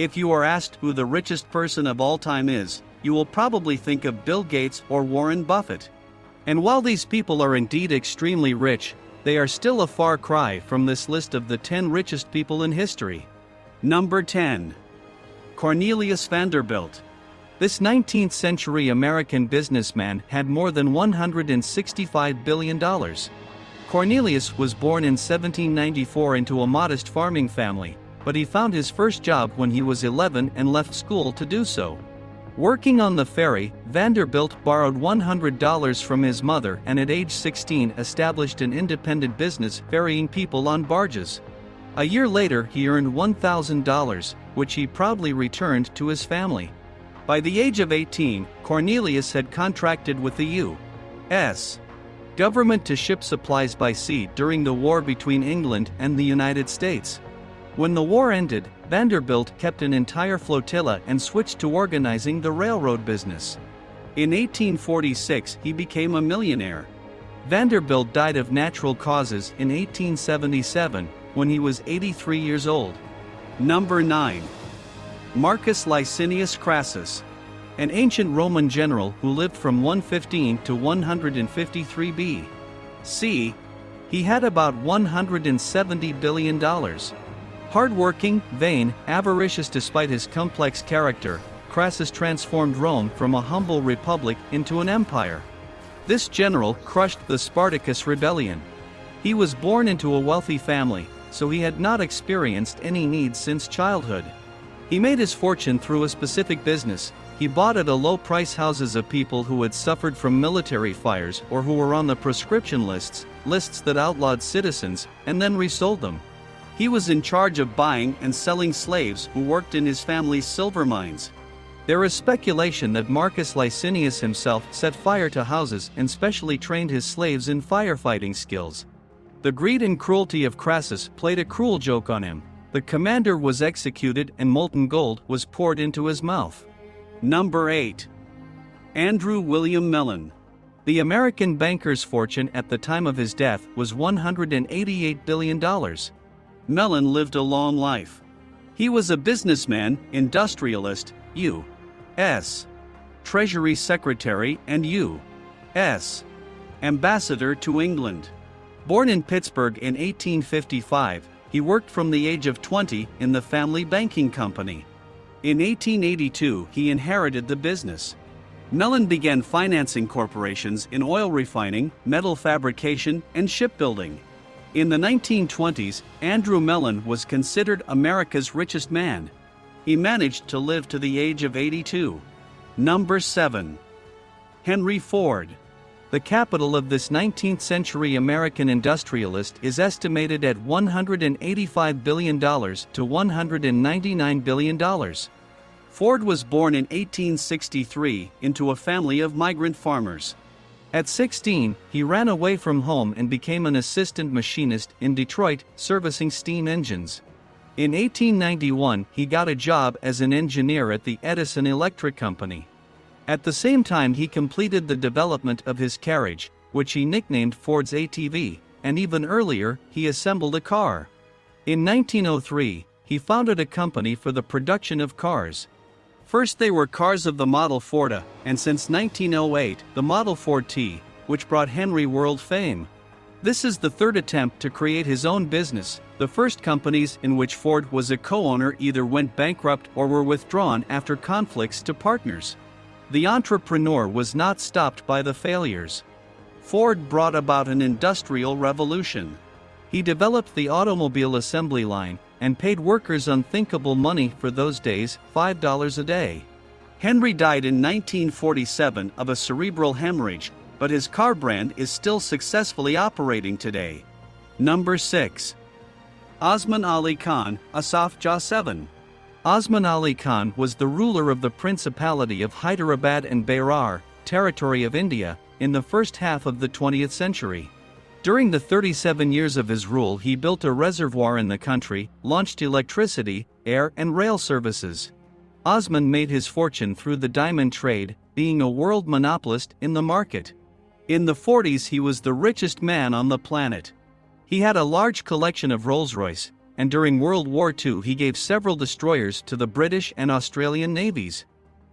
If you are asked who the richest person of all time is, you will probably think of Bill Gates or Warren Buffett. And while these people are indeed extremely rich, they are still a far cry from this list of the 10 richest people in history. Number 10. Cornelius Vanderbilt. This 19th century American businessman had more than $165 billion. Cornelius was born in 1794 into a modest farming family, but he found his first job when he was 11 and left school to do so. Working on the ferry, Vanderbilt borrowed $100 from his mother and at age 16 established an independent business ferrying people on barges. A year later he earned $1,000, which he proudly returned to his family. By the age of 18, Cornelius had contracted with the U.S. government to ship supplies by sea during the war between England and the United States. When the war ended, Vanderbilt kept an entire flotilla and switched to organizing the railroad business. In 1846, he became a millionaire. Vanderbilt died of natural causes in 1877 when he was 83 years old. Number 9. Marcus Licinius Crassus. An ancient Roman general who lived from 115 to 153 B.C. He had about $170 billion. Hardworking, vain, avaricious despite his complex character, Crassus transformed Rome from a humble republic into an empire. This general crushed the Spartacus rebellion. He was born into a wealthy family, so he had not experienced any needs since childhood. He made his fortune through a specific business. He bought at a low price houses of people who had suffered from military fires or who were on the proscription lists, lists that outlawed citizens, and then resold them. He was in charge of buying and selling slaves who worked in his family's silver mines. There is speculation that Marcus Licinius himself set fire to houses and specially trained his slaves in firefighting skills. The greed and cruelty of Crassus played a cruel joke on him. The commander was executed and molten gold was poured into his mouth. Number 8. Andrew William Mellon. The American banker's fortune at the time of his death was $188 billion. Mellon lived a long life. He was a businessman, industrialist, U.S. Treasury Secretary, and U.S. Ambassador to England. Born in Pittsburgh in 1855, he worked from the age of 20 in the family banking company. In 1882, he inherited the business. Mellon began financing corporations in oil refining, metal fabrication, and shipbuilding. In the 1920s, Andrew Mellon was considered America's richest man. He managed to live to the age of 82. Number 7. Henry Ford. The capital of this 19th century American industrialist is estimated at $185 billion to $199 billion. Ford was born in 1863 into a family of migrant farmers. At 16, he ran away from home and became an assistant machinist in Detroit, servicing steam engines. In 1891, he got a job as an engineer at the Edison Electric Company. At the same time, he completed the development of his carriage, which he nicknamed Ford's ATV, and even earlier, he assembled a car. In 1903, he founded a company for the production of cars. First they were cars of the Model Forda, and since 1908, the Model Ford T, which brought Henry world fame. This is the third attempt to create his own business. The first companies in which Ford was a co-owner either went bankrupt or were withdrawn after conflicts to partners. The entrepreneur was not stopped by the failures. Ford brought about an industrial revolution. He developed the automobile assembly line, and paid workers unthinkable money for those days $5 a day. Henry died in 1947 of a cerebral hemorrhage, but his car brand is still successfully operating today. Number 6. Osman Ali Khan, Asaf Jah 7. Osman Ali Khan was the ruler of the Principality of Hyderabad and Berar, territory of India, in the first half of the 20th century. During the 37 years of his rule, he built a reservoir in the country, launched electricity, air, and rail services. Osman made his fortune through the diamond trade, being a world monopolist in the market. In the 40s, he was the richest man on the planet. He had a large collection of Rolls Royce, and during World War II he gave several destroyers to the British and Australian navies.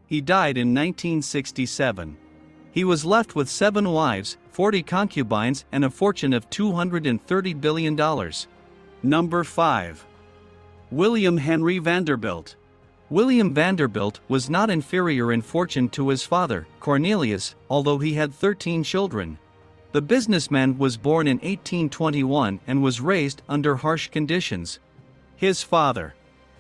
He died in 1967. He was left with seven wives, 40 concubines, and a fortune of $230 billion. Number 5. William Henry Vanderbilt. William Vanderbilt was not inferior in fortune to his father, Cornelius, although he had 13 children. The businessman was born in 1821 and was raised under harsh conditions. His father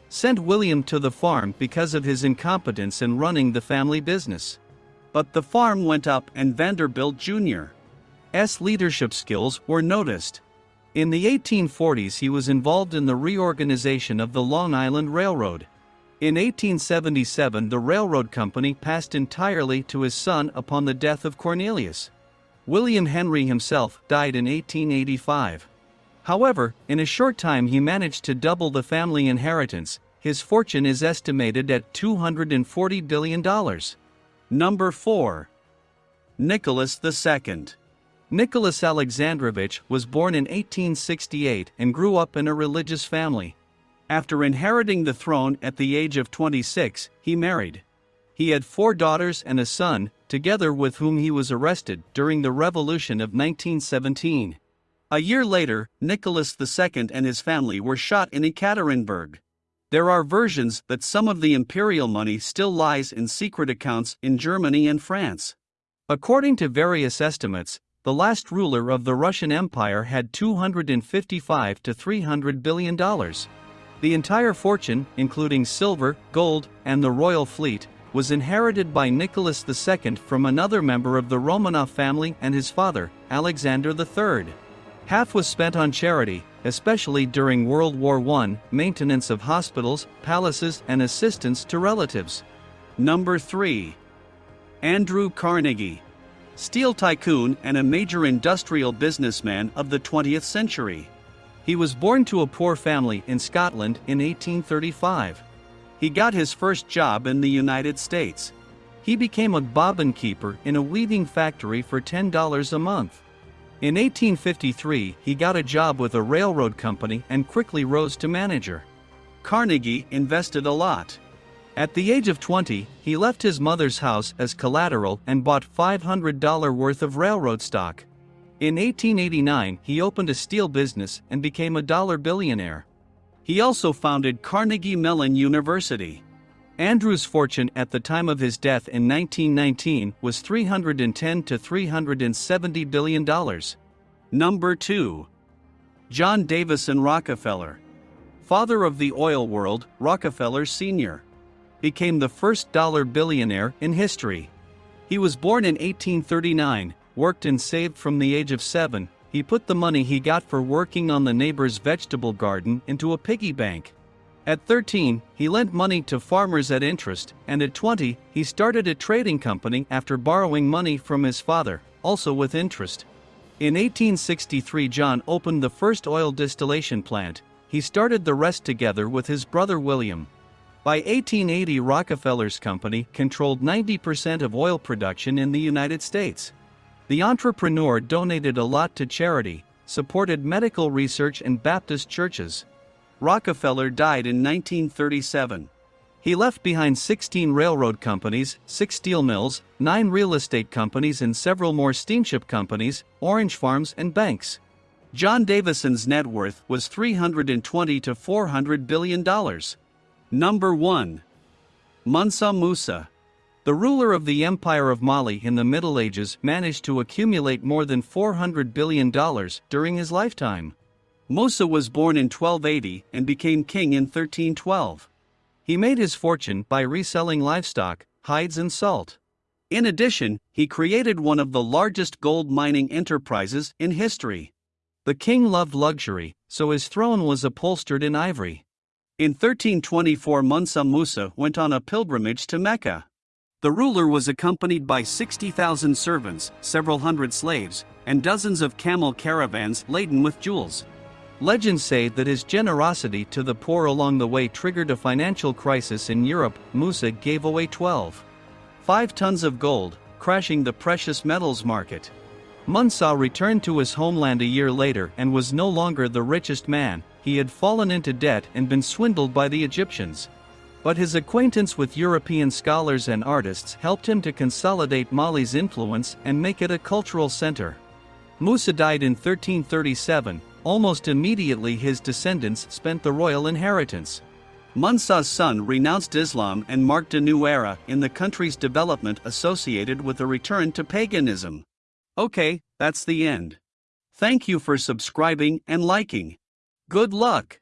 sent William to the farm because of his incompetence in running the family business. But the farm went up and Vanderbilt Jr.'s leadership skills were noticed. In the 1840s he was involved in the reorganization of the Long Island Railroad. In 1877 the railroad company passed entirely to his son upon the death of Cornelius. William Henry himself died in 1885. However, in a short time he managed to double the family inheritance, his fortune is estimated at $240 billion. Number 4. Nicholas II. Nicholas Alexandrovich was born in 1868 and grew up in a religious family. After inheriting the throne at the age of 26, he married. He had four daughters and a son, together with whom he was arrested during the Revolution of 1917. A year later, Nicholas II and his family were shot in Ekaterinburg. There are versions that some of the imperial money still lies in secret accounts in Germany and France. According to various estimates, the last ruler of the Russian Empire had 255 to 300 billion dollars. The entire fortune, including silver, gold, and the royal fleet, was inherited by Nicholas II from another member of the Romanov family and his father, Alexander III. Half was spent on charity, especially during World War I, maintenance of hospitals, palaces, and assistance to relatives. Number 3. Andrew Carnegie. Steel tycoon and a major industrial businessman of the 20th century. He was born to a poor family in Scotland in 1835. He got his first job in the United States. He became a bobbin keeper in a weaving factory for $10 a month. In 1853, he got a job with a railroad company and quickly rose to manager. Carnegie invested a lot. At the age of 20, he left his mother's house as collateral and bought $500 worth of railroad stock. In 1889, he opened a steel business and became a dollar billionaire. He also founded Carnegie Mellon University. Andrew's fortune at the time of his death in 1919 was 310 to 370 billion dollars. Number 2. John Davison Rockefeller. Father of the oil world, Rockefeller Sr. became the first dollar billionaire in history. He was born in 1839 worked and saved from the age of seven, he put the money he got for working on the neighbor's vegetable garden into a piggy bank. At 13, he lent money to farmers at interest, and at 20, he started a trading company after borrowing money from his father, also with interest. In 1863, John opened the first oil distillation plant. He started the rest together with his brother William. By 1880, Rockefeller's company controlled 90% of oil production in the United States. The entrepreneur donated a lot to charity, supported medical research and Baptist churches. Rockefeller died in 1937. He left behind 16 railroad companies, 6 steel mills, 9 real estate companies, and several more steamship companies, orange farms, and banks. John Davison's net worth was 320 to 400 billion dollars. Number 1. Mansa Musa the ruler of the Empire of Mali in the Middle Ages managed to accumulate more than $400 billion during his lifetime. Musa was born in 1280 and became king in 1312. He made his fortune by reselling livestock, hides, and salt. In addition, he created one of the largest gold mining enterprises in history. The king loved luxury, so his throne was upholstered in ivory. In 1324, Mansa Musa went on a pilgrimage to Mecca. The ruler was accompanied by 60,000 servants, several hundred slaves, and dozens of camel caravans laden with jewels. Legends say that his generosity to the poor along the way triggered a financial crisis in Europe. Musa gave away 12. 5 tons of gold, crashing the precious metals market. Musa returned to his homeland a year later and was no longer the richest man, he had fallen into debt and been swindled by the Egyptians. But his acquaintance with European scholars and artists helped him to consolidate Mali's influence and make it a cultural center. Musa died in 1337, almost immediately his descendants spent the royal inheritance. Musa's son renounced Islam and marked a new era in the country's development associated with a return to paganism. Okay, that's the end. Thank you for subscribing and liking. Good luck!